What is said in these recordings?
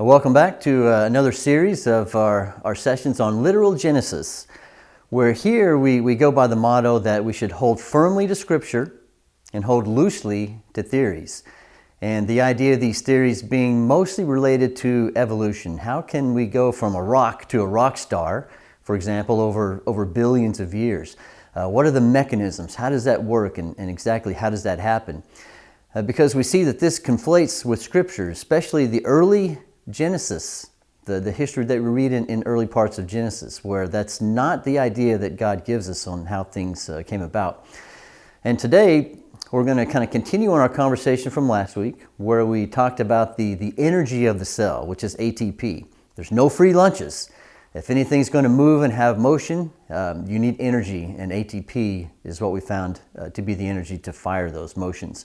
Welcome back to uh, another series of our, our sessions on literal Genesis, where here we, we go by the motto that we should hold firmly to Scripture and hold loosely to theories. And the idea of these theories being mostly related to evolution. How can we go from a rock to a rock star, for example, over, over billions of years? Uh, what are the mechanisms? How does that work and, and exactly how does that happen? Uh, because we see that this conflates with Scripture, especially the early Genesis, the, the history that we read in, in early parts of Genesis, where that's not the idea that God gives us on how things uh, came about. And today, we're going to kind of continue on our conversation from last week, where we talked about the, the energy of the cell, which is ATP. There's no free lunches. If anything's going to move and have motion, um, you need energy, and ATP is what we found uh, to be the energy to fire those motions.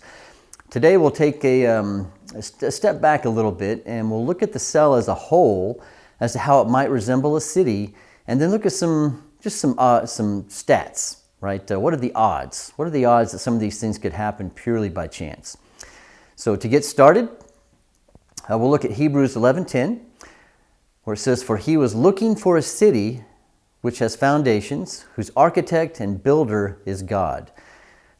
Today we'll take a, um, a, step back a little bit and we'll look at the cell as a whole as to how it might resemble a city and then look at some just some uh, some stats right? Uh, what are the odds? What are the odds that some of these things could happen purely by chance? So to get started uh, we'll look at Hebrews 11:10 where it says for he was looking for a city which has foundations whose architect and builder is God.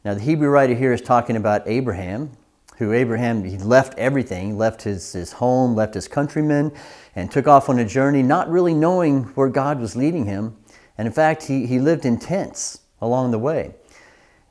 Now the Hebrew writer here is talking about Abraham, who Abraham, he left everything, left his, his home, left his countrymen, and took off on a journey not really knowing where God was leading him. And in fact, he, he lived in tents along the way.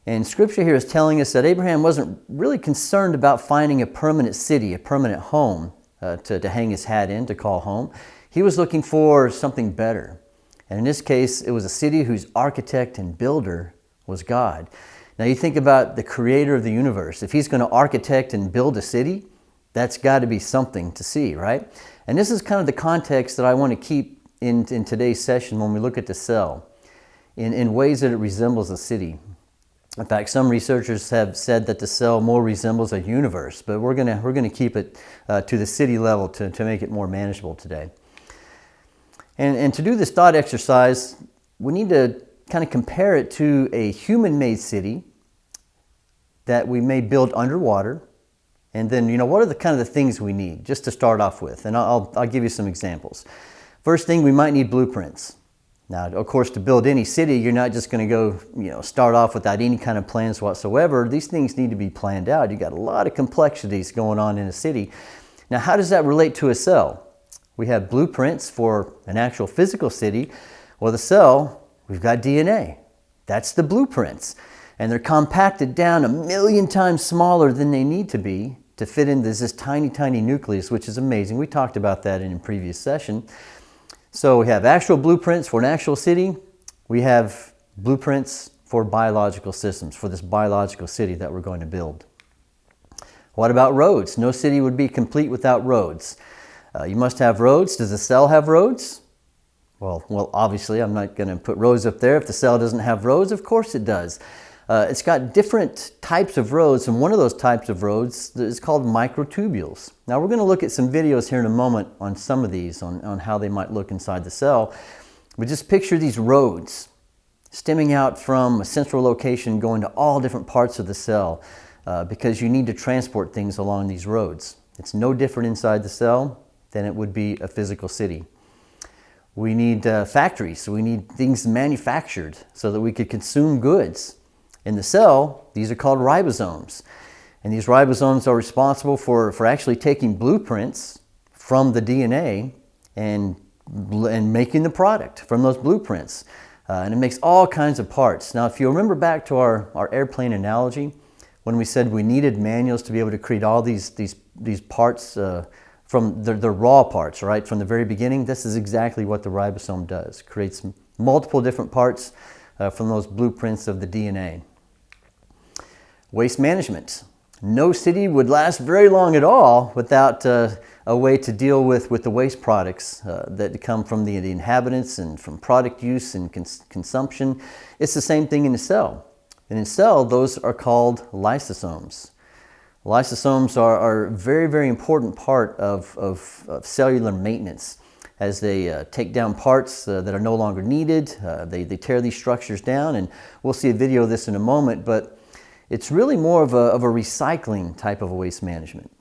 And scripture here is telling us that Abraham wasn't really concerned about finding a permanent city, a permanent home uh, to, to hang his hat in, to call home. He was looking for something better. And in this case, it was a city whose architect and builder was God. Now you think about the creator of the universe. If he's going to architect and build a city, that's got to be something to see, right? And this is kind of the context that I want to keep in, in today's session when we look at the cell in, in ways that it resembles a city. In fact, some researchers have said that the cell more resembles a universe, but we're going to, we're to keep it uh, to the city level to, to make it more manageable today. And, and to do this thought exercise, we need to kind of compare it to a human-made city that we may build underwater. And then, you know, what are the kind of the things we need just to start off with? And I'll, I'll give you some examples. First thing, we might need blueprints. Now, of course, to build any city, you're not just going to go, you know, start off without any kind of plans whatsoever. These things need to be planned out. You got a lot of complexities going on in a city. Now, how does that relate to a cell? We have blueprints for an actual physical city. Well, the cell We've got DNA. That's the blueprints. And they're compacted down a million times smaller than they need to be to fit into this tiny, tiny nucleus, which is amazing. We talked about that in a previous session. So we have actual blueprints for an actual city. We have blueprints for biological systems, for this biological city that we're going to build. What about roads? No city would be complete without roads. Uh, you must have roads. Does a cell have roads? Well, well, obviously I'm not going to put roads up there. If the cell doesn't have roads. of course it does. Uh, it's got different types of roads, and one of those types of roads is called microtubules. Now we're going to look at some videos here in a moment on some of these, on, on how they might look inside the cell. But just picture these roads stemming out from a central location going to all different parts of the cell uh, because you need to transport things along these roads. It's no different inside the cell than it would be a physical city. We need uh, factories, we need things manufactured so that we could consume goods. In the cell, these are called ribosomes. And these ribosomes are responsible for, for actually taking blueprints from the DNA and, and making the product from those blueprints. Uh, and it makes all kinds of parts. Now, if you remember back to our, our airplane analogy, when we said we needed manuals to be able to create all these, these, these parts uh, from the, the raw parts, right? From the very beginning, this is exactly what the ribosome does. Creates multiple different parts uh, from those blueprints of the DNA. Waste management. No city would last very long at all without uh, a way to deal with, with the waste products uh, that come from the, inhabitants and from product use and cons consumption. It's the same thing in a cell. And in a cell, those are called lysosomes. Lysosomes are, are a very, very important part of, of, of cellular maintenance as they uh, take down parts uh, that are no longer needed. Uh, they, they tear these structures down and we'll see a video of this in a moment, but it's really more of a, of a recycling type of waste management.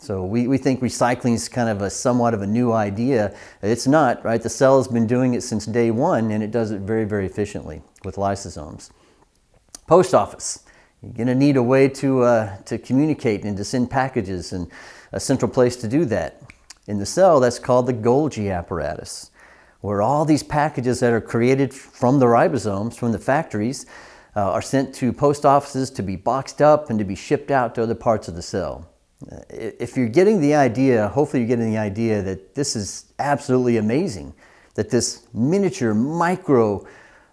So we, we think recycling is kind of a somewhat of a new idea. It's not, right? The cell has been doing it since day one and it does it very, very efficiently with lysosomes. Post office. You're going to need a way to, uh, to communicate and to send packages and a central place to do that. In the cell, that's called the Golgi apparatus, where all these packages that are created from the ribosomes, from the factories, uh, are sent to post offices to be boxed up and to be shipped out to other parts of the cell. Uh, if you're getting the idea, hopefully you're getting the idea that this is absolutely amazing, that this miniature, micro,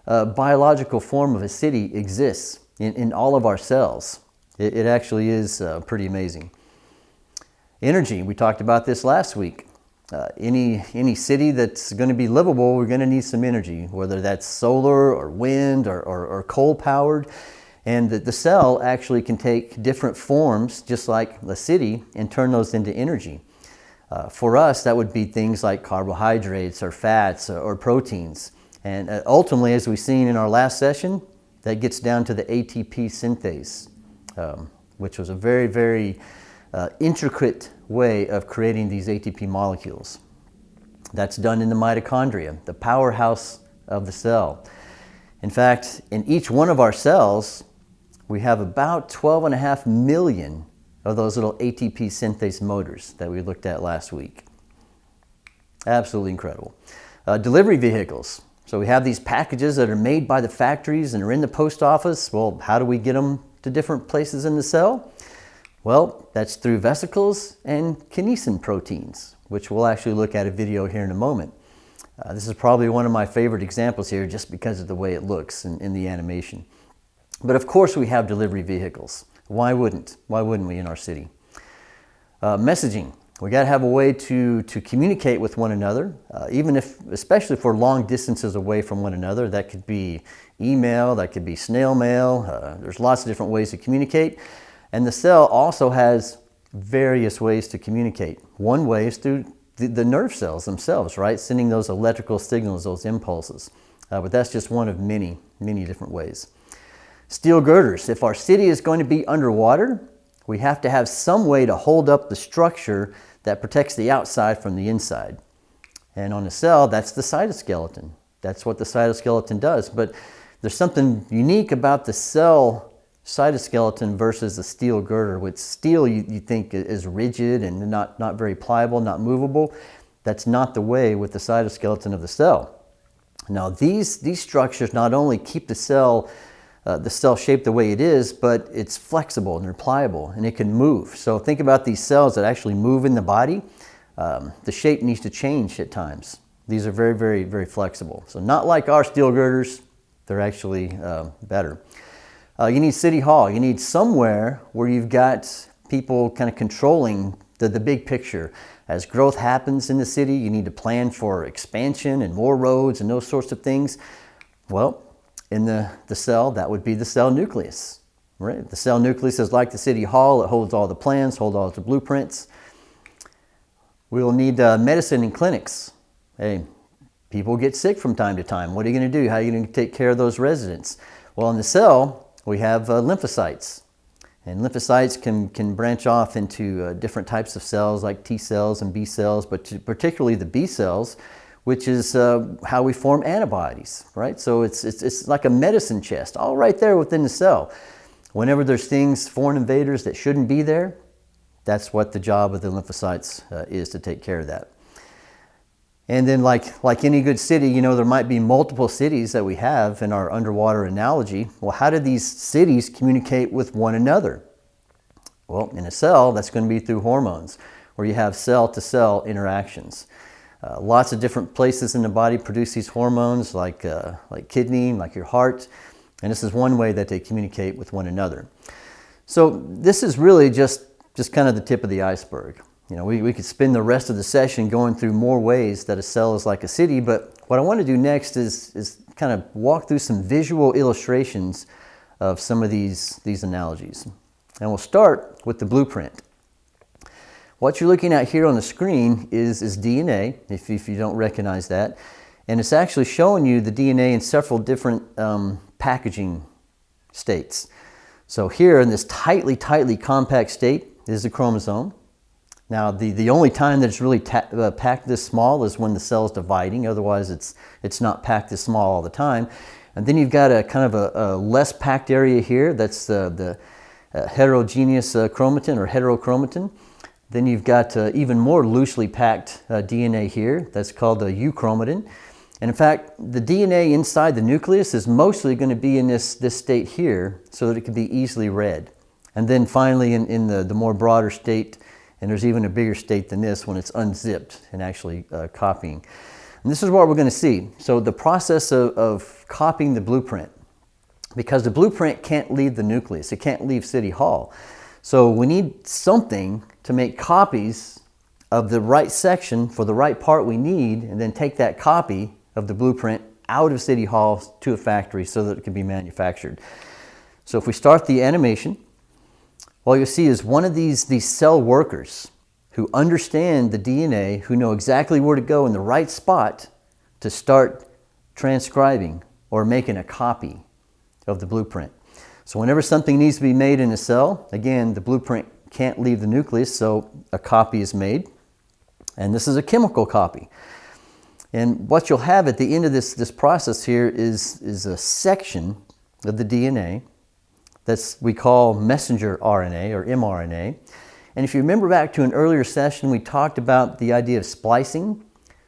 uh, biological form of a city exists in, in all of our cells. It, it actually is uh, pretty amazing. Energy, we talked about this last week. Uh, any, any city that's going to be livable, we're going to need some energy, whether that's solar or wind or, or, or coal powered. And the, the cell actually can take different forms, just like the city, and turn those into energy. Uh, for us, that would be things like carbohydrates or fats or, or proteins. And uh, ultimately, as we've seen in our last session, that gets down to the ATP synthase, um, which was a very, very uh, intricate way of creating these ATP molecules. That's done in the mitochondria, the powerhouse of the cell. In fact, in each one of our cells, we have about 12 and a half million of those little ATP synthase motors that we looked at last week. Absolutely incredible. Uh, delivery vehicles. So we have these packages that are made by the factories and are in the post office. Well, how do we get them to different places in the cell? Well, that's through vesicles and kinesin proteins, which we'll actually look at a video here in a moment. Uh, this is probably one of my favorite examples here just because of the way it looks in, in the animation. But of course we have delivery vehicles. Why wouldn't? Why wouldn't we in our city? Uh, messaging. We got to have a way to, to communicate with one another, uh, even if, especially for long distances away from one another. That could be email, that could be snail mail. Uh, there's lots of different ways to communicate. And the cell also has various ways to communicate. One way is through the, the nerve cells themselves, right? Sending those electrical signals, those impulses. Uh, but that's just one of many, many different ways. Steel girders. If our city is going to be underwater, we have to have some way to hold up the structure that protects the outside from the inside. And on a cell, that's the cytoskeleton. That's what the cytoskeleton does. But there's something unique about the cell cytoskeleton versus a steel girder. With steel, you, you think is rigid and not, not very pliable, not movable. That's not the way with the cytoskeleton of the cell. Now, these, these structures not only keep the cell uh, the cell shaped the way it is, but it's flexible and they're pliable and it can move. So think about these cells that actually move in the body. Um, the shape needs to change at times. These are very, very, very flexible. So not like our steel girders, they're actually uh, better. Uh, you need City Hall. You need somewhere where you've got people kind of controlling the, the big picture. As growth happens in the city, you need to plan for expansion and more roads and those sorts of things. Well, in the, the cell, that would be the cell nucleus. Right? The cell nucleus is like the city hall. It holds all the plans, holds all the blueprints. We will need uh, medicine and clinics. Hey, people get sick from time to time. What are you going to do? How are you going to take care of those residents? Well, in the cell, we have uh, lymphocytes. And lymphocytes can, can branch off into uh, different types of cells like T cells and B cells, but particularly the B cells which is uh, how we form antibodies, right? So it's, it's, it's like a medicine chest, all right there within the cell. Whenever there's things, foreign invaders that shouldn't be there, that's what the job of the lymphocytes uh, is to take care of that. And then like, like any good city, you know, there might be multiple cities that we have in our underwater analogy. Well, how do these cities communicate with one another? Well, in a cell, that's going to be through hormones, where you have cell-to-cell -cell interactions. Uh, lots of different places in the body produce these hormones like, uh, like kidney, like your heart. And this is one way that they communicate with one another. So this is really just, just kind of the tip of the iceberg. You know, we, we could spend the rest of the session going through more ways that a cell is like a city, but what I want to do next is, is kind of walk through some visual illustrations of some of these, these analogies. And we'll start with the blueprint. What you're looking at here on the screen is, is DNA, if, if you don't recognize that. And it's actually showing you the DNA in several different um, packaging states. So here in this tightly, tightly compact state is the chromosome. Now, the, the only time that it's really uh, packed this small is when the cell is dividing. Otherwise, it's, it's not packed this small all the time. And then you've got a kind of a, a less packed area here. That's uh, the uh, heterogeneous uh, chromatin or heterochromatin. Then you've got uh, even more loosely packed uh, DNA here. That's called the euchromatin. And in fact, the DNA inside the nucleus is mostly going to be in this, this state here so that it can be easily read. And then finally in, in the, the more broader state, and there's even a bigger state than this when it's unzipped and actually uh, copying. And this is what we're going to see. So the process of, of copying the blueprint, because the blueprint can't leave the nucleus, it can't leave City Hall. So we need something to make copies of the right section for the right part we need, and then take that copy of the blueprint out of City Hall to a factory so that it can be manufactured. So if we start the animation, what you'll see is one of these, these cell workers who understand the DNA, who know exactly where to go in the right spot to start transcribing or making a copy of the blueprint. So whenever something needs to be made in a cell, again, the blueprint can't leave the nucleus, so a copy is made. And this is a chemical copy. And what you'll have at the end of this, this process here is, is a section of the DNA that's we call messenger RNA or mRNA. And if you remember back to an earlier session, we talked about the idea of splicing.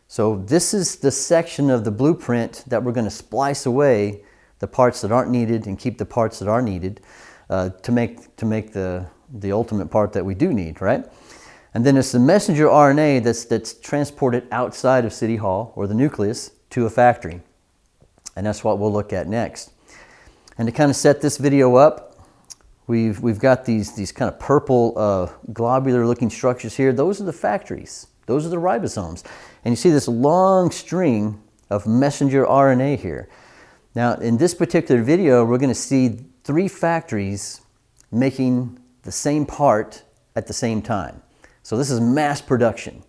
So this is the section of the blueprint that we're going to splice away the parts that aren't needed and keep the parts that are needed uh, to make, to make the, the ultimate part that we do need, right? And then it's the messenger RNA that's, that's transported outside of City Hall or the nucleus to a factory. And that's what we'll look at next. And to kind of set this video up, We've, we've got these, these kind of purple uh, globular looking structures here. Those are the factories. Those are the ribosomes. And you see this long string of messenger RNA here. Now, in this particular video, we're going to see three factories making the same part at the same time. So this is mass production.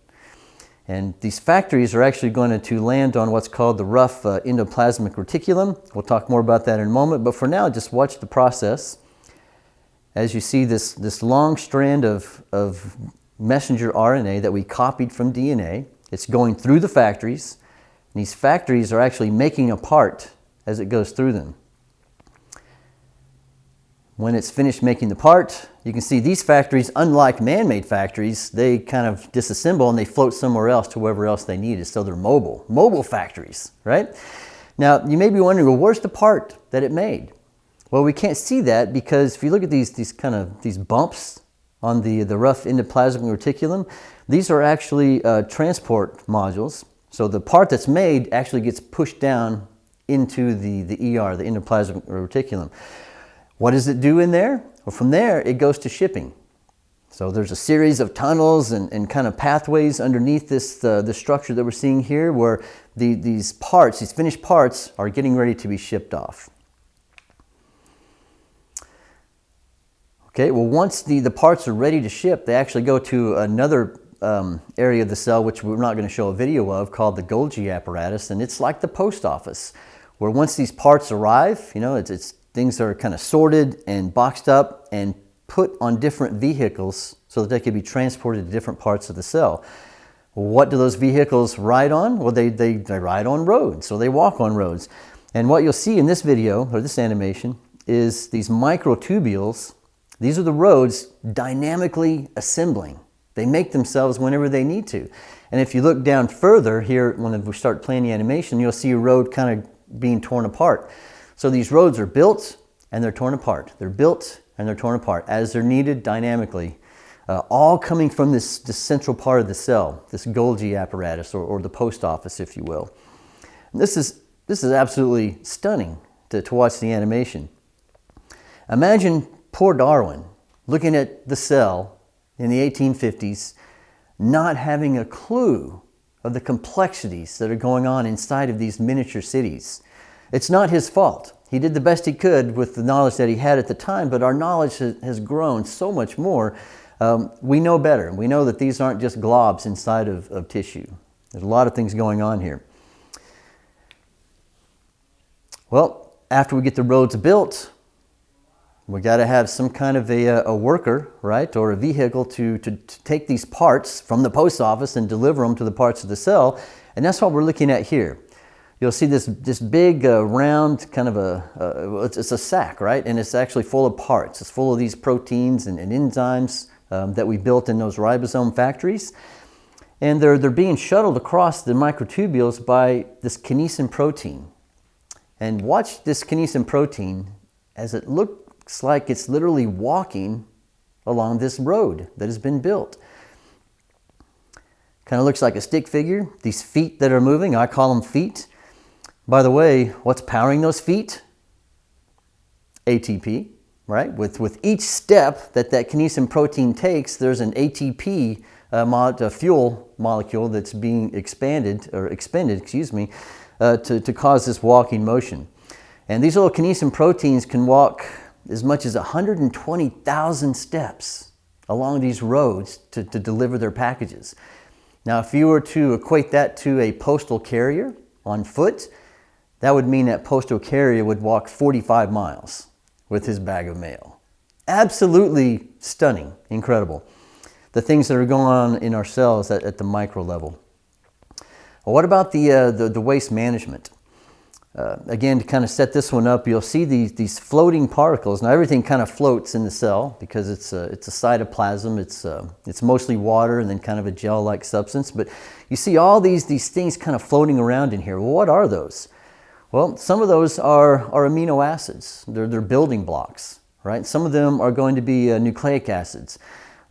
And these factories are actually going to land on what's called the rough uh, endoplasmic reticulum. We'll talk more about that in a moment, but for now, just watch the process as you see this, this long strand of, of messenger RNA that we copied from DNA. It's going through the factories. And these factories are actually making a part as it goes through them. When it's finished making the part, you can see these factories, unlike man-made factories, they kind of disassemble and they float somewhere else to wherever else they need it. So they're mobile, mobile factories, right? Now, you may be wondering, well, where's the part that it made? Well, we can't see that because if you look at these, these kind of these bumps on the, the rough endoplasmic reticulum, these are actually uh, transport modules. So the part that's made actually gets pushed down into the, the ER, the endoplasmic reticulum. What does it do in there? Well, from there, it goes to shipping. So there's a series of tunnels and, and kind of pathways underneath this, uh, the structure that we're seeing here where the, these parts, these finished parts, are getting ready to be shipped off. Okay, well once the, the parts are ready to ship, they actually go to another um, area of the cell, which we're not going to show a video of, called the Golgi apparatus, and it's like the post office, where once these parts arrive, you know, it's, it's things are kind of sorted and boxed up and put on different vehicles so that they can be transported to different parts of the cell. What do those vehicles ride on? Well, they, they, they ride on roads, so they walk on roads. And what you'll see in this video, or this animation, is these microtubules these are the roads dynamically assembling. They make themselves whenever they need to. And if you look down further here, when we start playing the animation, you'll see a road kind of being torn apart. So these roads are built and they're torn apart. They're built and they're torn apart as they're needed dynamically, uh, all coming from this, this central part of the cell, this Golgi apparatus or, or the post office, if you will. And this is, this is absolutely stunning to, to watch the animation. Imagine Poor Darwin, looking at the cell in the 1850s, not having a clue of the complexities that are going on inside of these miniature cities. It's not his fault. He did the best he could with the knowledge that he had at the time, but our knowledge has grown so much more. Um, we know better. We know that these aren't just globs inside of, of tissue. There's a lot of things going on here. Well, after we get the roads built, We got to have some kind of a, a worker, right, or a vehicle to, to, to, take these parts from the post office and deliver them to the parts of the cell. And that's what we're looking at here. You'll see this, this big uh, round kind of a, uh, it's, it's, a sack, right? And it's actually full of parts. It's full of these proteins and, and enzymes um, that we built in those ribosome factories. And they're, they're being shuttled across the microtubules by this kinesin protein. And watch this kinesin protein as it looks like it's literally walking along this road that has been built. Kind of looks like a stick figure. These feet that are moving, I call them feet. By the way, what's powering those feet? ATP, right? With, with each step that that kinesin protein takes, there's an ATP uh, mo fuel molecule that's being expanded or expended, excuse me, uh, to, to cause this walking motion. And these little kinesin proteins can walk as much as 120,000 steps along these roads to, to deliver their packages. Now, if you were to equate that to a postal carrier on foot, that would mean that postal carrier would walk 45 miles with his bag of mail. Absolutely stunning, incredible. The things that are going on in our cells at, at the micro level. Well, what about the, uh, the, the, waste management? Uh, again, to kind of set this one up, you'll see these, these floating particles. Now everything kind of floats in the cell because it's a, it's a cytoplasm. It's, uh, it's mostly water and then kind of a gel-like substance. But you see all these, these things kind of floating around in here. Well, what are those? Well, some of those are, are amino acids. They're, they're building blocks, right? Some of them are going to be uh, nucleic acids.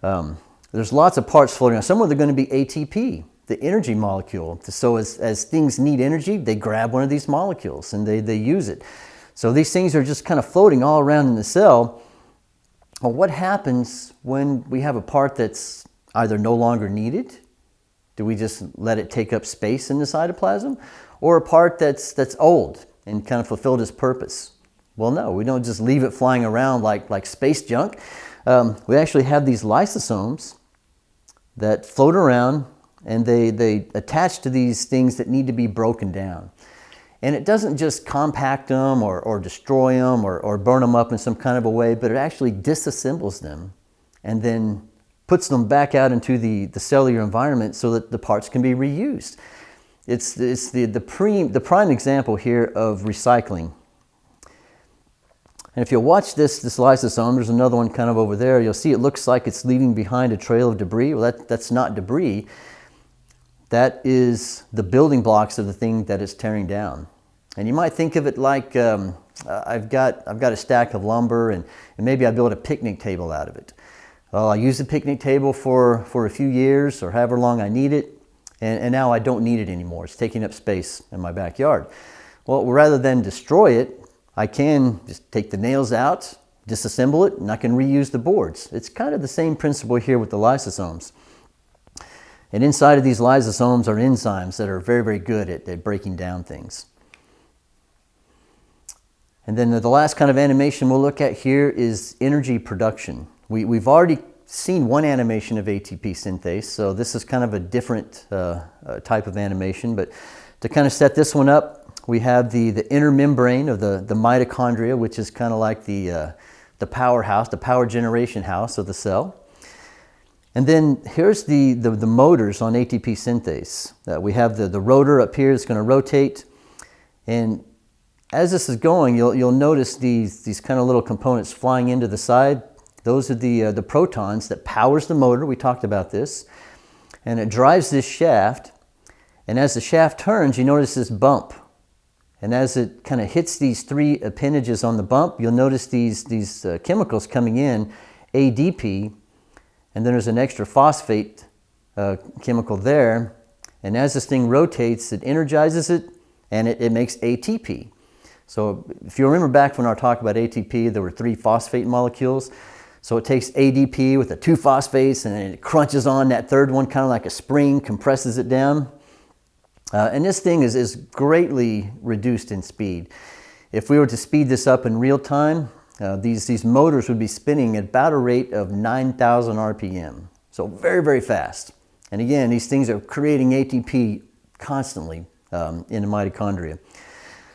Um, there's lots of parts floating around. Some of them are going to be ATP the energy molecule. So as, as things need energy, they grab one of these molecules and they, they use it. So these things are just kind of floating all around in the cell. Well, what happens when we have a part that's either no longer needed? Do we just let it take up space in the cytoplasm? Or a part that's, that's old and kind of fulfilled its purpose? Well, no, we don't just leave it flying around like, like space junk. Um, we actually have these lysosomes that float around and they, they attach to these things that need to be broken down. And it doesn't just compact them or, or destroy them or, or burn them up in some kind of a way, but it actually disassembles them and then puts them back out into the, the cellular environment so that the parts can be reused. It's, it's the, the, pre, the prime example here of recycling. And if you watch this, this lysosome, there's another one kind of over there, you'll see it looks like it's leaving behind a trail of debris. Well, that, that's not debris. That is the building blocks of the thing that is tearing down. And you might think of it like um, I've, got, I've got a stack of lumber and, and maybe I build a picnic table out of it. Well, I use the picnic table for, for a few years or however long I need it, and, and now I don't need it anymore. It's taking up space in my backyard. Well, rather than destroy it, I can just take the nails out, disassemble it, and I can reuse the boards. It's kind of the same principle here with the lysosomes. And inside of these lysosomes are enzymes that are very, very good at, at breaking down things. And then the last kind of animation we'll look at here is energy production. We, we've already seen one animation of ATP synthase, so this is kind of a different uh, uh, type of animation. But to kind of set this one up, we have the, the inner membrane of the, the mitochondria, which is kind of like the, uh, the powerhouse, the power generation house of the cell. And then here's the, the, the motors on ATP synthase. Uh, we have the, the rotor up here that's going to rotate. And as this is going, you'll, you'll notice these, these kind of little components flying into the side. Those are the, uh, the protons that powers the motor. We talked about this. And it drives this shaft. And as the shaft turns, you notice this bump. And as it kind of hits these three appendages on the bump, you'll notice these, these uh, chemicals coming in, ADP, and then there's an extra phosphate uh, chemical there. And as this thing rotates, it energizes it and it, it makes ATP. So if you remember back when I talked about ATP, there were three phosphate molecules. So it takes ADP with the two phosphates and it crunches on that third one, kind of like a spring, compresses it down. Uh, and this thing is, is greatly reduced in speed. If we were to speed this up in real time, uh, these, these motors would be spinning at about a rate of 9,000 RPM. So very, very fast. And again, these things are creating ATP constantly um, in the mitochondria.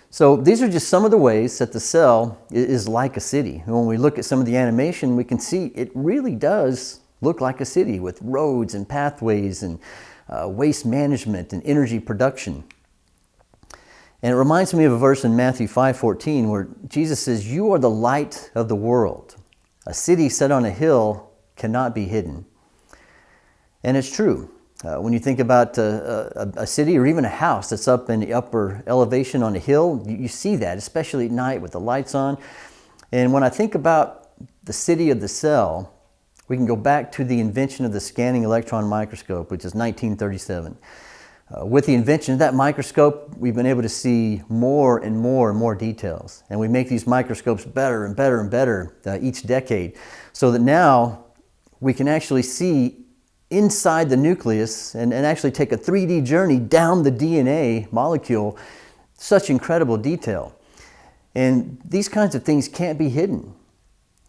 So these are just some of the ways that the cell is like a city. When we look at some of the animation, we can see it really does look like a city with roads and pathways and uh, waste management and energy production. And it reminds me of a verse in Matthew 5:14 where Jesus says, "You are the light of the world. A city set on a hill cannot be hidden." And it's true. Uh, when you think about uh, a, a, city or even a house that's up in the upper elevation on a hill, you, you, see that, especially at night with the lights on. And when I think about the city of the cell, we can go back to the invention of the scanning electron microscope, which is 1937. Uh, with the invention of that microscope, we've been able to see more and more and more details. And we make these microscopes better and better and better uh, each decade so that now we can actually see inside the nucleus and, and actually take a 3D journey down the DNA molecule. Such incredible detail. And these kinds of things can't be hidden.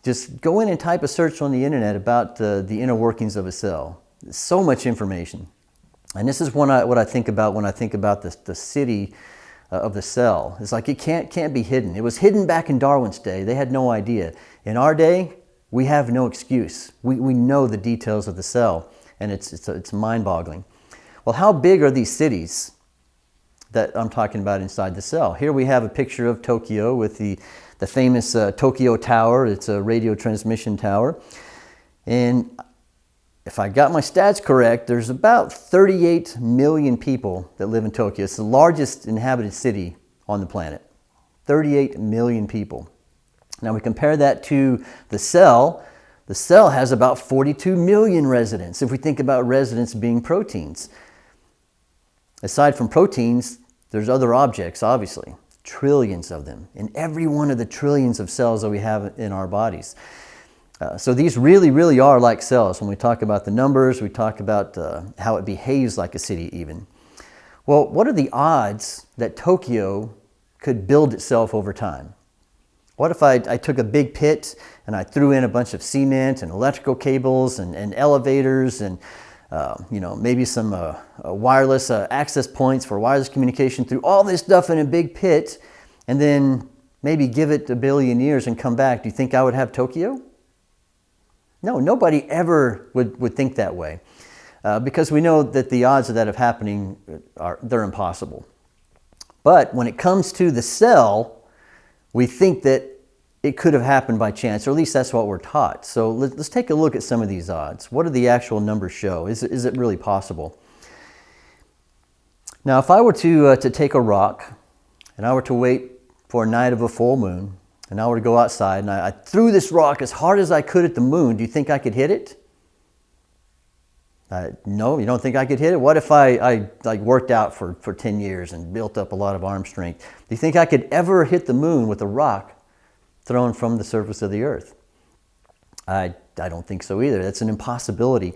Just go in and type a search on the internet about uh, the inner workings of a cell. So much information. And this is I, what I think about when I think about the, the city uh, of the cell. It's like it can't, can't be hidden. It was hidden back in Darwin's day. They had no idea. In our day, we have no excuse. We, we know the details of the cell and it's, it's, it's mind-boggling. Well, how big are these cities that I'm talking about inside the cell? Here we have a picture of Tokyo with the, the famous uh, Tokyo Tower. It's a radio transmission tower. And if I got my stats correct, there's about 38 million people that live in Tokyo. It's the largest inhabited city on the planet. 38 million people. Now we compare that to the cell, the cell has about 42 million residents if we think about residents being proteins. Aside from proteins, there's other objects, obviously, trillions of them in every one of the trillions of cells that we have in our bodies. Uh, so these really, really are like cells. When we talk about the numbers, we talk about uh, how it behaves like a city even. Well, what are the odds that Tokyo could build itself over time? What if I, I, took a big pit and I threw in a bunch of cement and electrical cables and, and elevators and uh, you know maybe some uh, uh, wireless uh, access points for wireless communication through all this stuff in a big pit and then maybe give it a billion years and come back. Do you think I would have Tokyo? No, nobody ever would, would think that way uh, because we know that the odds of that of happening are they're impossible. But when it comes to the cell, we think that it could have happened by chance, or at least that's what we're taught. So let's take a look at some of these odds. What do the actual numbers show? Is, is it really possible? Now, if I were to, uh, to take a rock and I were to wait for a night of a full moon, and I were to go outside and I, I threw this rock as hard as I could at the moon, do you think I could hit it? Uh, no, you don't think I could hit it? What if I, I like worked out for, for 10 years and built up a lot of arm strength? Do you think I could ever hit the moon with a rock thrown from the surface of the earth? I, I don't think so either. That's an impossibility.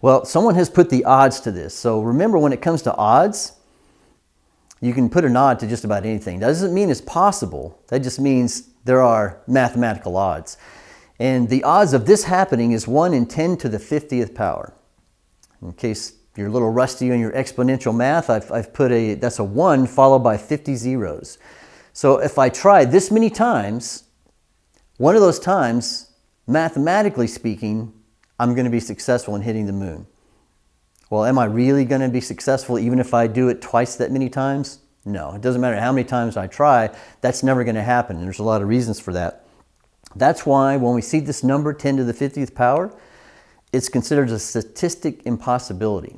Well, someone has put the odds to this. So remember when it comes to odds, you can put an odd to just about anything. That doesn't mean it's possible. That just means there are mathematical odds. And the odds of this happening is 1 in 10 to the 50th power. In case you're a little rusty on your exponential math, I've, I've put a, that's a 1 followed by 50 zeros. So if I try this many times, one of those times, mathematically speaking, I'm going to be successful in hitting the moon. Well, am I really going to be successful even if I do it twice that many times? No, it doesn't matter how many times I try, that's never going to happen. And there's a lot of reasons for that. That's why when we see this number 10 to the 50th power, it's considered a statistic impossibility.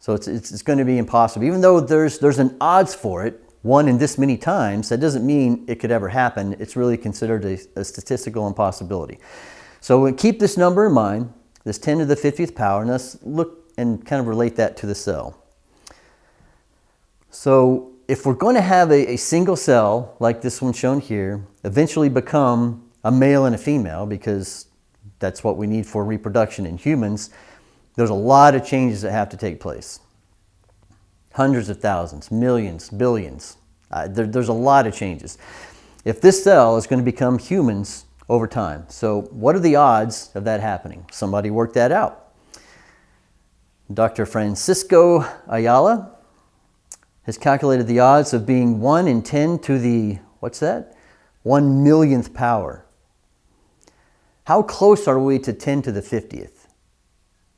So it's, it's, it's, going to be impossible. Even though there's, there's an odds for it, one in this many times, that doesn't mean it could ever happen. It's really considered a, a statistical impossibility. So keep this number in mind, this 10 to the 50th power, and let's look and kind of relate that to the cell. So if we're going to have a, a single cell, like this one shown here, eventually become a male and a female, because that's what we need for reproduction in humans, there's a lot of changes that have to take place. Hundreds of thousands, millions, billions. Uh, there, there's a lot of changes. If this cell is going to become humans over time. So what are the odds of that happening? Somebody worked that out. Dr. Francisco Ayala has calculated the odds of being 1 in 10 to the, what's that? 1 millionth power. How close are we to 10 to the 50th?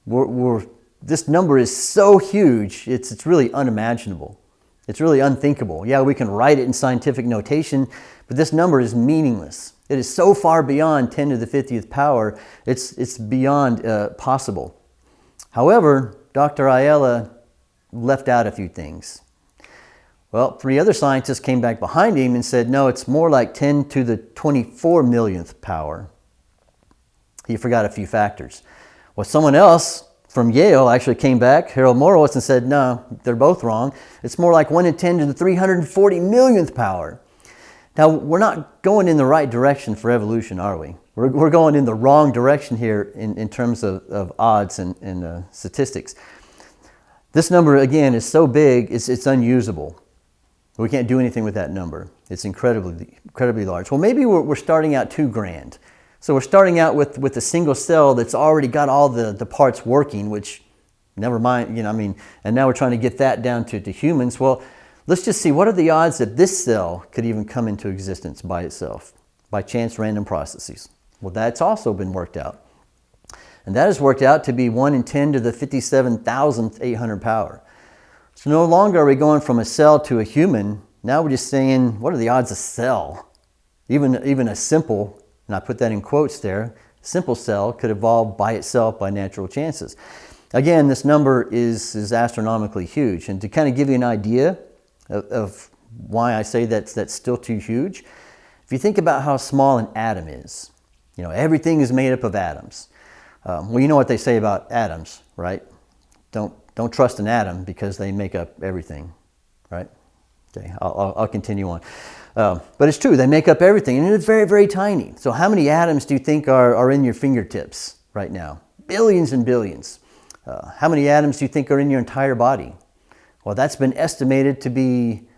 We're, we're, this number is so huge, it's, it's really unimaginable. It's really unthinkable. Yeah, we can write it in scientific notation, but this number is meaningless. It is so far beyond 10 to the 50th power, it's, it's beyond uh, possible. However, Dr. Ayala left out a few things. Well, three other scientists came back behind him and said, no, it's more like 10 to the 24 millionth power. He forgot a few factors. Well, someone else from Yale actually came back, Harold Morowitz, and said, no, they're both wrong. It's more like 1 in 10 to the 340 millionth power. Now, we're not going in the right direction for evolution, are we? We're, we're going in the wrong direction here in, in terms of, of odds and, and uh, statistics. This number, again, is so big, it's, it's unusable. We can't do anything with that number. It's incredibly, incredibly large. Well, maybe we're, we're starting out too grand. So we're starting out with, with a single cell that's already got all the, the parts working, which never mind, you know, I mean, and now we're trying to get that down to, to humans. Well, let's just see what are the odds that this cell could even come into existence by itself, by chance random processes. Well, that's also been worked out. And that has worked out to be 1 in 10 to the 57,800 power. So no longer are we going from a cell to a human. Now we're just saying, what are the odds a cell, even, even a simple and I put that in quotes there, simple cell could evolve by itself by natural chances. Again, this number is, is astronomically huge. And to kind of give you an idea of, of why I say that's, that's still too huge, if you think about how small an atom is, you know, everything is made up of atoms. Um, well, you know what they say about atoms, right? Don't, don't trust an atom because they make up everything, right? Okay, I'll, I'll continue on. Um, but it's true, they make up everything, and it's very, very tiny. So how many atoms do you think are, are in your fingertips right now? Billions and billions. Uh, how many atoms do you think are in your entire body? Well, that's been estimated to be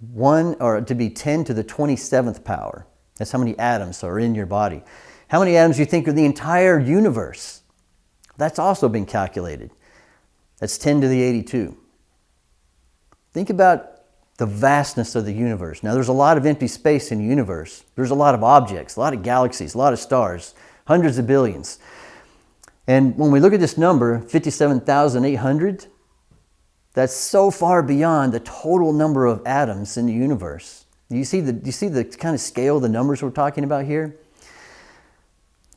one or to be 10 to the 27th power. That's how many atoms are in your body. How many atoms do you think are the entire universe? That's also been calculated. That's 10 to the 82. Think about the vastness of the universe. Now, there's a lot of empty space in the universe. There's a lot of objects, a lot of galaxies, a lot of stars, hundreds of billions. And when we look at this number, 57,800, that's so far beyond the total number of atoms in the universe. You see the, you see the kind of scale of the numbers we're talking about here?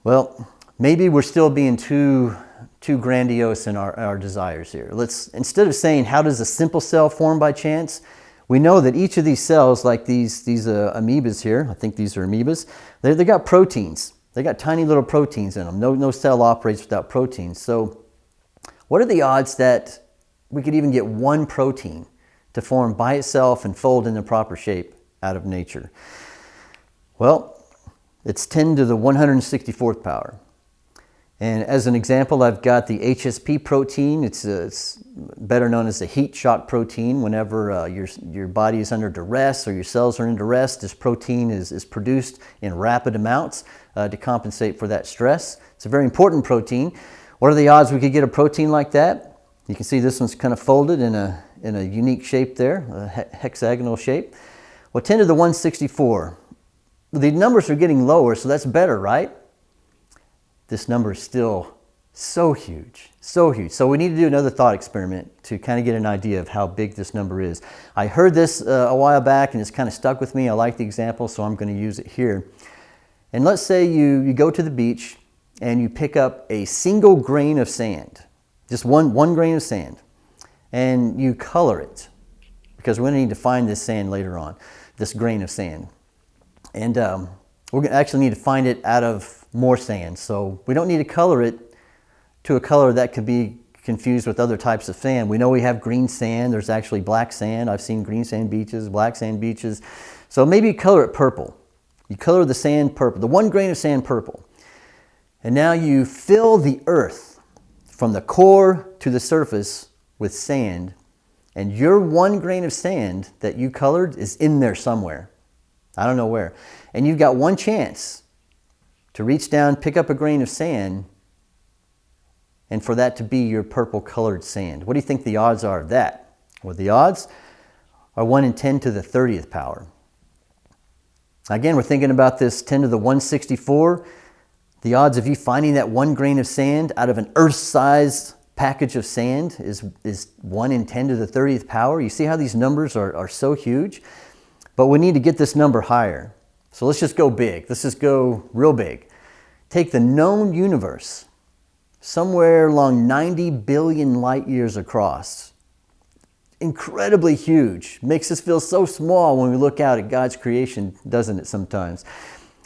Well, maybe we're still being too, too grandiose in our, our desires here. Let's, instead of saying, how does a simple cell form by chance? We know that each of these cells, like these, these uh, amoebas here, I think these are amoebas, they, they got proteins. They got tiny little proteins in them. No, no cell operates without proteins. So what are the odds that we could even get one protein to form by itself and fold in the proper shape out of nature? Well, it's 10 to the 164th power. And as an example, I've got the HSP protein. It's, uh, it's better known as the heat shock protein. Whenever uh, your, your body is under duress or your cells are under duress, this protein is, is produced in rapid amounts uh, to compensate for that stress. It's a very important protein. What are the odds we could get a protein like that? You can see this one's kind of folded in a, in a unique shape there, a hexagonal shape. Well, 10 to the 164. The numbers are getting lower, so that's better, right? This number is still so huge, so huge. So we need to do another thought experiment to kind of get an idea of how big this number is. I heard this uh, a while back and it's kind of stuck with me. I like the example, so I'm going to use it here. And let's say you, you go to the beach and you pick up a single grain of sand, just one, one grain of sand, and you color it because we're going to need to find this sand later on, this grain of sand. And um, we're going to actually need to find it out of more sand. So we don't need to color it to a color that could be confused with other types of sand. We know we have green sand. There's actually black sand. I've seen green sand beaches, black sand beaches. So maybe color it purple. You color the sand purple, the one grain of sand purple. And now you fill the earth from the core to the surface with sand. And your one grain of sand that you colored is in there somewhere. I don't know where. And you've got one chance to reach down, pick up a grain of sand, and for that to be your purple colored sand. What do you think the odds are of that? Well, the odds are 1 in 10 to the 30th power. Again, we're thinking about this 10 to the 164. The odds of you finding that one grain of sand out of an Earth-sized package of sand is, is 1 in 10 to the 30th power. You see how these numbers are, are so huge? But we need to get this number higher. So let's just go big. Let's just go real big. Take the known universe, somewhere along 90 billion light years across. Incredibly huge. Makes us feel so small when we look out at God's creation, doesn't it sometimes?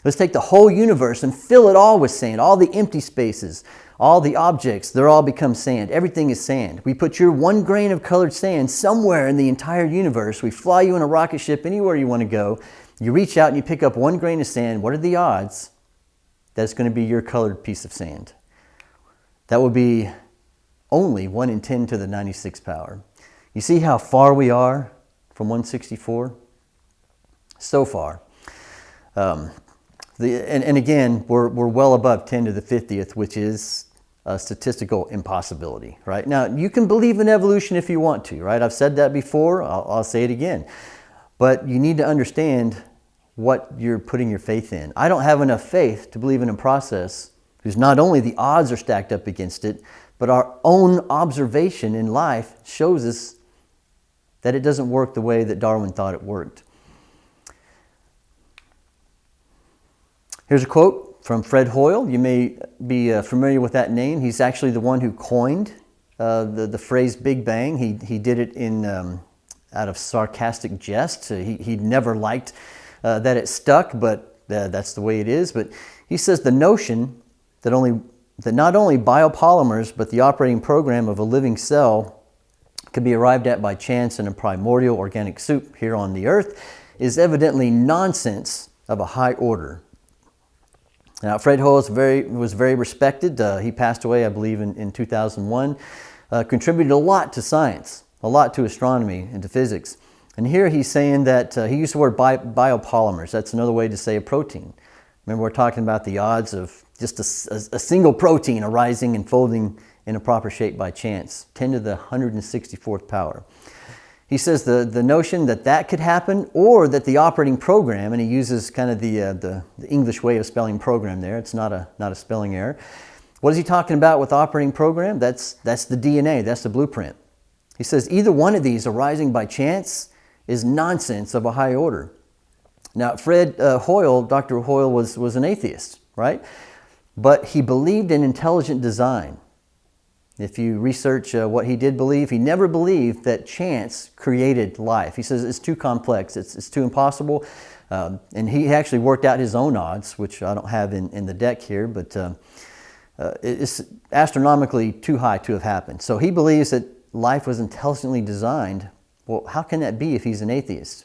Let's take the whole universe and fill it all with sand, all the empty spaces, all the objects, they're all become sand. Everything is sand. We put your one grain of colored sand somewhere in the entire universe. We fly you in a rocket ship anywhere you want to go. You reach out and you pick up one grain of sand. What are the odds that it's going to be your colored piece of sand? That would be only 1 in 10 to the 96 power. You see how far we are from 164? So far. Um, the, and, and, again, we're, we're well above 10 to the 50th, which is a statistical impossibility, right? Now, you can believe in evolution if you want to, right? I've said that before, I'll, I'll say it again. But you need to understand what you're putting your faith in. I don't have enough faith to believe in a process whose not only the odds are stacked up against it, but our own observation in life shows us that it doesn't work the way that Darwin thought it worked. Here's a quote from Fred Hoyle. You may be uh, familiar with that name. He's actually the one who coined uh, the, the phrase Big Bang. He, he did it in, um, out of sarcastic jest. He, he never liked uh, that it stuck, but uh, that's the way it is. But he says the notion that, only, that not only biopolymers, but the operating program of a living cell could be arrived at by chance in a primordial organic soup here on the earth is evidently nonsense of a high order. Now, Fred Hoyle was very, was very respected. Uh, he passed away, I believe, in, in 2001. Uh, contributed a lot to science, a lot to astronomy and to physics. And here he's saying that uh, he used the word bi biopolymers. That's another way to say a protein. Remember, we're talking about the odds of just a, a, a single protein arising and folding in a proper shape by chance, 10 to the 164th power. He says the, the notion that that could happen or that the operating program, and he uses kind of the, uh, the, the, English way of spelling program there, it's not a, not a spelling error. What is he talking about with operating program? That's, that's the DNA, that's the blueprint. He says either one of these arising by chance is nonsense of a high order. Now, Fred uh, Hoyle, Dr. Hoyle was, was an atheist, right? But he believed in intelligent design. If you research uh, what he did believe, he never believed that chance created life. He says it's too complex, it's, it's too impossible. Um, and he actually worked out his own odds, which I don't have in, in the deck here, but uh, uh, it's astronomically too high to have happened. So he believes that life was intelligently designed. Well, how can that be if he's an atheist?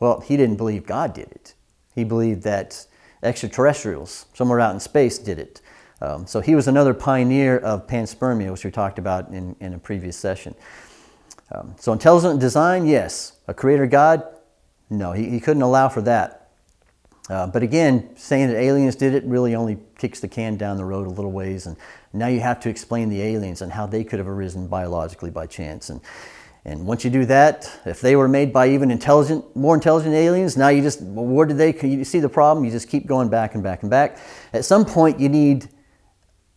Well, he didn't believe God did it. He believed that extraterrestrials somewhere out in space did it. Um, so he was another pioneer of panspermia, which we talked about in, in a previous session. Um, so intelligent design, yes. A creator God, no, he, he couldn't allow for that. Uh, but again, saying that aliens did it really only kicks the can down the road a little ways. And now you have to explain the aliens and how they could have arisen biologically by chance. And, and once you do that, if they were made by even intelligent, more intelligent aliens, now you just, well, where did they, you see the problem? You just keep going back and back and back. At some point, you need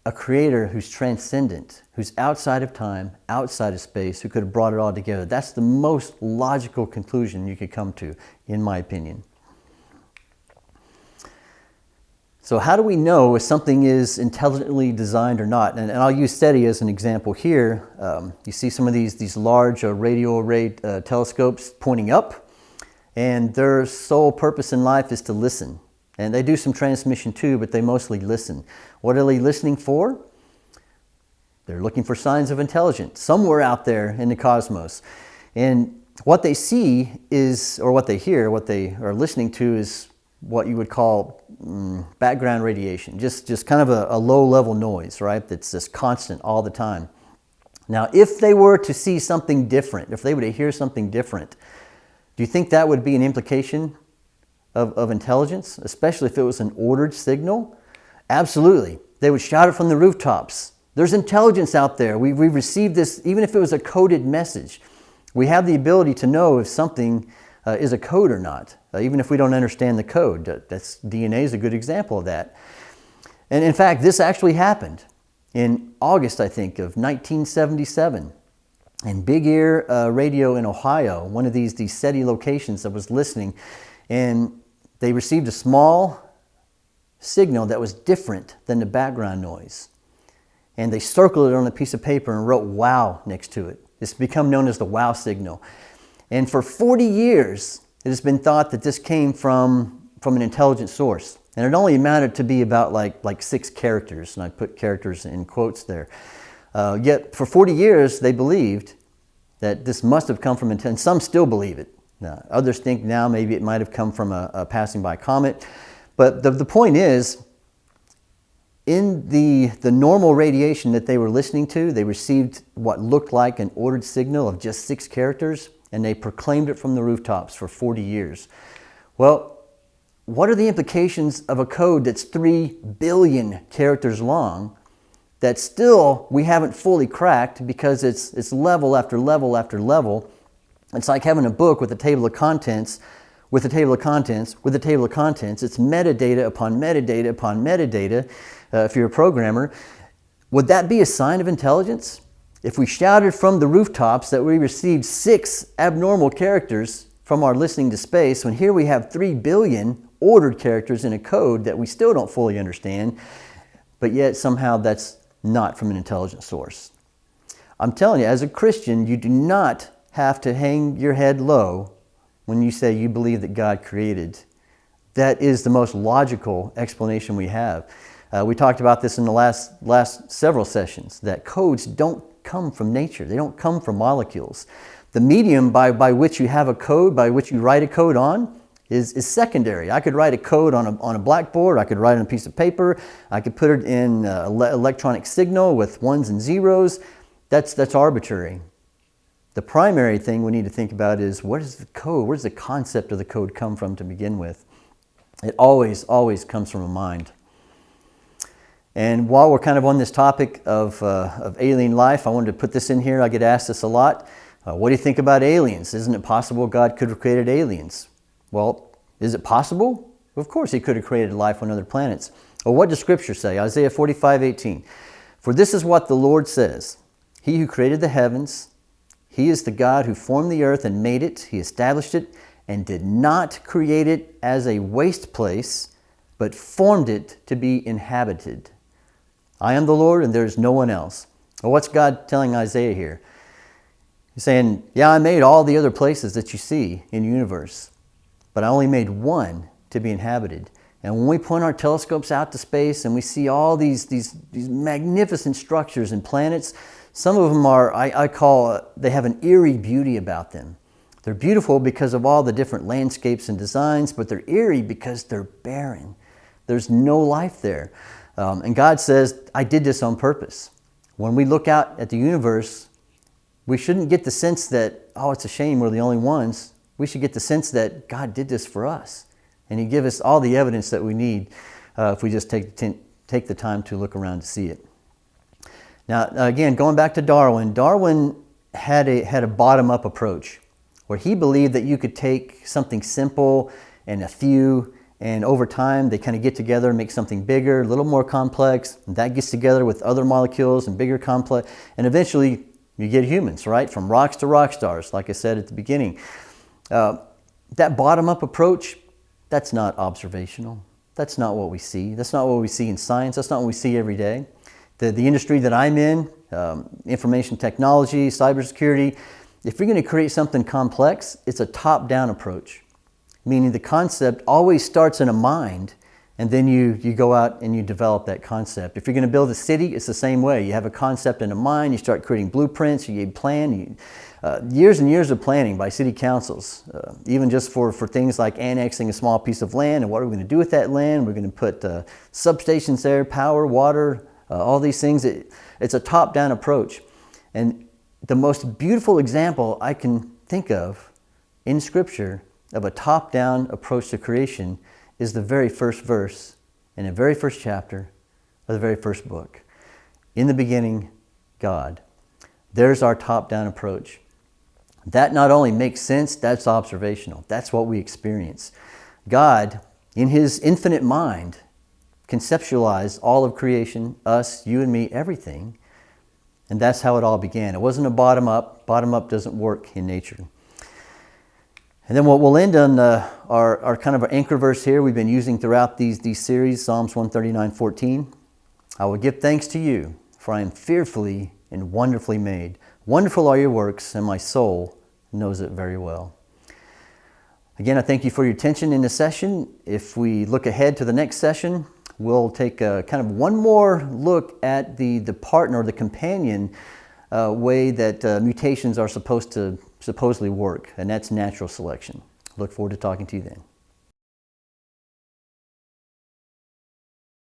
a creator who's transcendent, who's outside of time, outside of space, who could have brought it all together. That's the most logical conclusion you could come to, in my opinion. So how do we know if something is intelligently designed or not? And, and I'll use SETI as an example here. Um, you see some of these, these large uh, radio array uh, telescopes pointing up, and their sole purpose in life is to listen. And they do some transmission too, but they mostly listen. What are they listening for? They're looking for signs of intelligence somewhere out there in the cosmos. And what they see is, or what they hear, what they are listening to is what you would call mm, background radiation, just, just kind of a, a low level noise, right? That's just constant all the time. Now, if they were to see something different, if they were to hear something different, do you think that would be an implication of, of intelligence, especially if it was an ordered signal? Absolutely. They would shout it from the rooftops. There's intelligence out there. We, we received this, even if it was a coded message. We have the ability to know if something uh, is a code or not, uh, even if we don't understand the code. That's, DNA is a good example of that. And in fact, this actually happened in August, I think, of 1977. And Big Ear uh, Radio in Ohio, one of these, these SETI locations that was listening, and they received a small signal that was different than the background noise. And they circled it on a piece of paper and wrote wow next to it. It's become known as the wow signal. And for 40 years, it has been thought that this came from, from an intelligent source. And it only amounted to be about like, like six characters, and I put characters in quotes there. Uh, yet for 40 years, they believed that this must have come from intelligence. Some still believe it. Now, others think now maybe it might have come from a, a passing by comet. But the, the point is, in the, the normal radiation that they were listening to, they received what looked like an ordered signal of just six characters, and they proclaimed it from the rooftops for 40 years. Well, what are the implications of a code that's 3 billion characters long that still we haven't fully cracked because it's, it's level after level after level? It's like having a book with a table of contents with a table of contents with a table of contents. It's metadata upon metadata upon metadata uh, if you're a programmer. Would that be a sign of intelligence? If we shouted from the rooftops that we received six abnormal characters from our listening to space, when here we have three billion ordered characters in a code that we still don't fully understand, but yet somehow that's not from an intelligent source. I'm telling you, as a Christian, you do not have to hang your head low when you say you believe that God created. That is the most logical explanation we have. Uh, we talked about this in the last, last several sessions, that codes don't come from nature. They don't come from molecules. The medium by, by which you have a code, by which you write a code on, is, is secondary. I could write a code on a, on a blackboard, I could write it on a piece of paper, I could put it in uh, electronic signal with ones and zeros. That's, that's arbitrary. The primary thing we need to think about is what is the code? Where does the concept of the code come from to begin with? It always, always comes from a mind. And while we're kind of on this topic of, uh, of alien life, I wanted to put this in here. I get asked this a lot. Uh, what do you think about aliens? Isn't it possible God could have created aliens? Well, is it possible? Of course he could have created life on other planets. Well, what does Scripture say? Isaiah 45, 18. For this is what the Lord says, He who created the heavens, He is the God who formed the earth and made it. He established it and did not create it as a waste place, but formed it to be inhabited. I am the Lord and there is no one else. Well, what's God telling Isaiah here? He's saying, yeah, I made all the other places that you see in the universe but I only made one to be inhabited. And when we point our telescopes out to space and we see all these, these, these magnificent structures and planets, some of them are, I, I call, they have an eerie beauty about them. They're beautiful because of all the different landscapes and designs, but they're eerie because they're barren. There's no life there. Um, and God says, I did this on purpose. When we look out at the universe, we shouldn't get the sense that, oh, it's a shame we're the only ones we should get the sense that God did this for us. And He give us all the evidence that we need uh, if we just take, take the time to look around to see it. Now, again, going back to Darwin, Darwin had a, had a bottom-up approach where he believed that you could take something simple and a few and over time they kind of get together and make something bigger, a little more complex. that gets together with other molecules and bigger complex. And eventually you get humans, right? From rocks to rock stars, like I said at the beginning. Uh, that bottom-up approach, that's not observational. That's not what we see. That's not what we see in science. That's not what we see every day. The, the industry that I'm in, um, information technology, cybersecurity, if you're going to create something complex, it's a top-down approach, meaning the concept always starts in a mind and then you, you go out and you develop that concept. If you're going to build a city, it's the same way. You have a concept in a mind, you start creating blueprints, you plan, you, uh, years and years of planning by city councils, uh, even just for, for things like annexing a small piece of land and what are we going to do with that land. We're going to put uh, substations there, power, water, uh, all these things. It, it's a top-down approach. And the most beautiful example I can think of in Scripture of a top-down approach to creation is the very first verse in the very first chapter of the very first book. In the beginning, God. There's our top-down approach. That not only makes sense, that's observational. That's what we experience. God, in his infinite mind, conceptualized all of creation, us, you and me, everything. And that's how it all began. It wasn't a bottom up. Bottom up doesn't work in nature. And then what we'll end on uh, our, our kind of our anchor verse here we've been using throughout these, these series, Psalms 139, 14. I will give thanks to you, for I am fearfully and wonderfully made. Wonderful are your works, and my soul knows it very well. Again, I thank you for your attention in this session. If we look ahead to the next session, we'll take a, kind of one more look at the, the partner, the companion uh, way that uh, mutations are supposed to supposedly work, and that's natural selection. Look forward to talking to you then.